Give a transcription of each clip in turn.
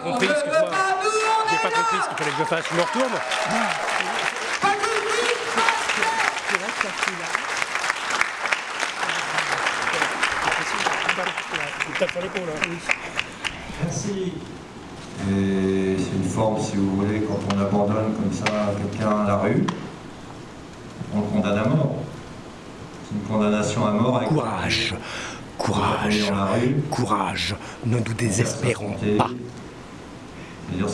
compris, excuse-moi. J'ai pas compris ce qu'il fallait que je fasse. Je me retourne. Merci. Et c'est une forme, si vous voulez, quand on abandonne comme ça quelqu'un à la rue, on le condamne à mort. C'est une condamnation à mort avec Courage, courage, dans la rue. courage, ne nous désespérons pas. C'est-à-dire c'est la déchéance. Nous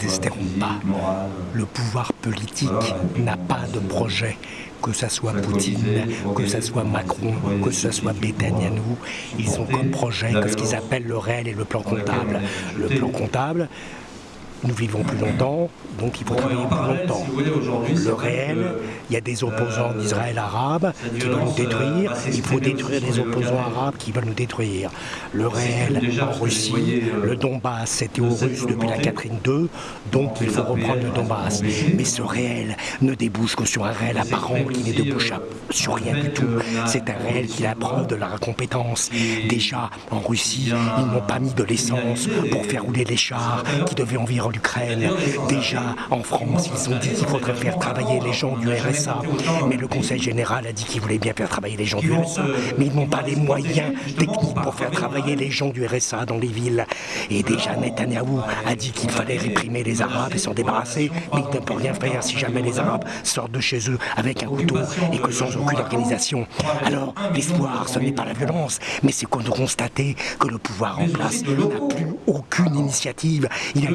physique, pas. Le pouvoir politique n'a pas de projet, que ce soit Poutine, que ce soit Macron, que ce soit pour, Ils ont comme projet que ce qu'ils appellent le réel et le plan comptable. Le plan comptable, nous vivons plus longtemps, donc il faut travailler plus longtemps. Le réel, il y a des opposants euh, d'Israël arabe qui veulent nous détruire, euh, va il faut détruire les opposants arabes qui veulent nous détruire. Le réel en Russie, euh, le Donbass, c'était aux Russes depuis la. Catherine II, donc il faut reprendre le Donbass. Mais ce réel ne débouche que sur un réel apparent qui ne débouche sur rien du tout. C'est un réel qui preuve de la compétence. Déjà, en Russie, ils n'ont pas mis de l'essence pour faire rouler les chars qui devaient l'Ukraine. Déjà, en France, ils ont dit qu'il faudrait faire travailler les gens du RSA. Mais le Conseil général a dit qu'il voulait bien faire travailler les gens du RSA. Mais ils n'ont pas les moyens techniques pour faire travailler les gens du RSA dans les villes. Et déjà, Netanyahou a dit qu'il fallait réprimer les Arabes et s'en débarrasser. Mais il ne peut rien faire si jamais les Arabes sortent de chez eux avec un couteau et que sans aucune organisation. Alors, l'espoir, ce n'est pas la violence, mais c'est qu'on de constater que le pouvoir en place n'a plus aucune initiative. Il a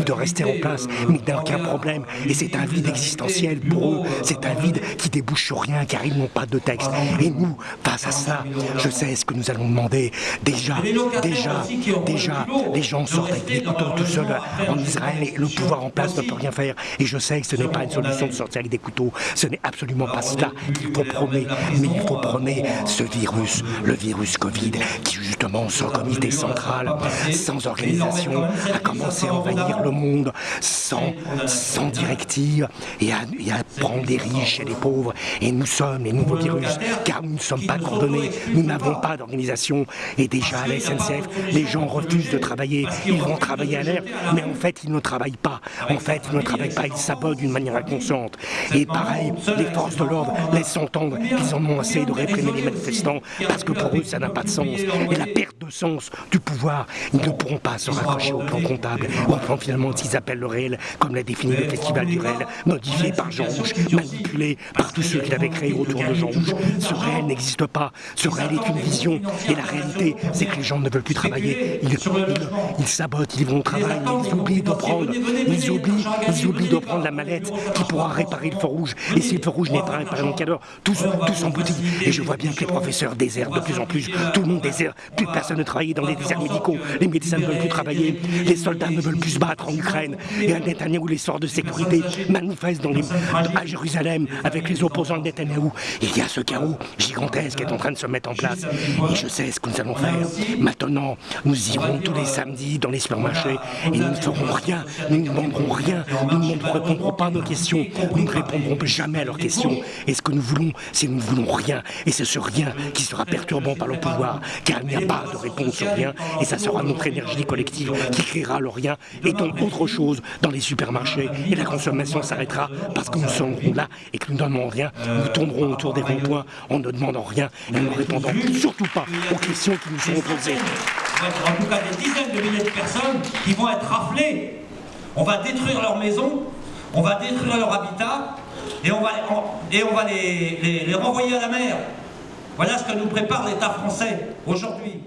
de rester en place, mais il n'a aucun problème. Et c'est un vide existentiel pour eux. C'est un vide qui débouche sur rien, car ils n'ont pas de texte. Et nous, face à ça, je sais ce que nous allons demander. Déjà, déjà, déjà, les gens sortent avec des couteaux tout seuls en Israël et le pouvoir en place ne peut rien faire. Et je sais que ce n'est pas une solution de sortir avec des couteaux. Ce n'est absolument pas cela qu'il faut prôner. Mais il faut prôner ce virus, le virus Covid, qui justement, sans comité central, sans organisation, a commencé à envahir le monde sans, sans directive et à, et à prendre des riches et des pauvres. Et nous sommes les nouveaux virus, car nous ne sommes pas coordonnés, nous n'avons pas d'organisation. Et déjà à la SNCF, les gens refusent de travailler, ils vont travailler à l'air, mais en fait ils ne travaillent pas. En fait, ils ne travaillent pas, ils sabotent d'une manière inconsciente. Et pareil, les forces de l'ordre laissent entendre qu'ils en ont assez de réprimer les manifestants, parce que pour eux ça n'a pas de sens. Et la perte de sens du pouvoir, ils ne pourront pas se raccrocher au plan comptable, au plan finalement qu'ils appellent le réel, comme l'a défini le Festival du réel, modifié par Jean Rouge, manipulé par tous ceux qui l'avaient créé autour de Jean Rouge. Ce réel n'existe pas, ce réel est une vision, et la réalité, c'est que les gens ne veulent plus travailler, ils, ils- ils sabotent, ils vont au travail, mais ils oublient de prendre, ils oublient, ils oublient de prendre la mallette qui pourra réparer le feu rouge, et si le feu rouge n'est pas réparé dans quelle heure, tous, tous et je vois bien que les professeurs désertent de plus en plus, tout le monde déserte, plus personne ne travaille dans les déserts médicaux, les médecins ne veulent plus travailler, les soldats ne veulent plus se battre en Ukraine, et à Netanyahou, les forces de sécurité manifestent à Jérusalem avec les opposants de Netanyahou. Il y a ce chaos gigantesque qui est en train de se mettre en place, et je sais ce que nous allons faire. Maintenant, nous irons tous les samedis dans les supermarchés, et nous ne ferons rien, nous ne demanderons rien, nous ne répondrons pas à nos questions, nous ne répondrons jamais à leurs questions. Et ce que nous voulons, c'est nous ne voulons rien, et c'est ce rien qui sera perturbant par le pouvoir, car il n'y a pas de réponse au rien, et ça sera notre énergie collective qui créera le rien, et donc autre chose dans les supermarchés, et la consommation s'arrêtera parce que nous serons là et que nous ne demandons rien, nous tournerons autour des ronds-points en ne demandant rien et ne répondant surtout pas aux questions qui nous seront posées. en tout cas des dizaines de milliers de personnes qui vont être raflées. On va détruire leurs maisons, on va détruire leur habitat et on va, et on va les- les renvoyer à la mer. Voilà ce que nous prépare l'État français aujourd'hui.